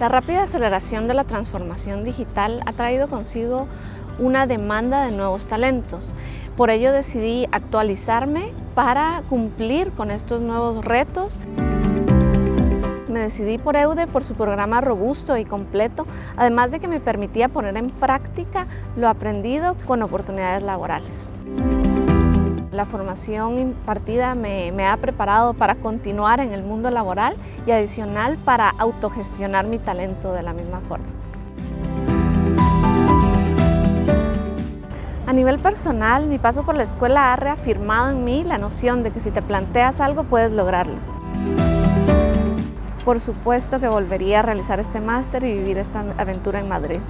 La rápida aceleración de la transformación digital ha traído consigo una demanda de nuevos talentos. Por ello decidí actualizarme para cumplir con estos nuevos retos. Me decidí por EUDE por su programa robusto y completo, además de que me permitía poner en práctica lo aprendido con oportunidades laborales. La formación impartida me, ha preparado para continuar en el mundo laboral y adicional para autogestionar mi talento de la misma forma. A nivel personal, mi paso por la escuela ha reafirmado en mí la noción de que si te planteas algo puedes lograrlo. Por supuesto que volvería a realizar este máster y vivir esta aventura en Madrid.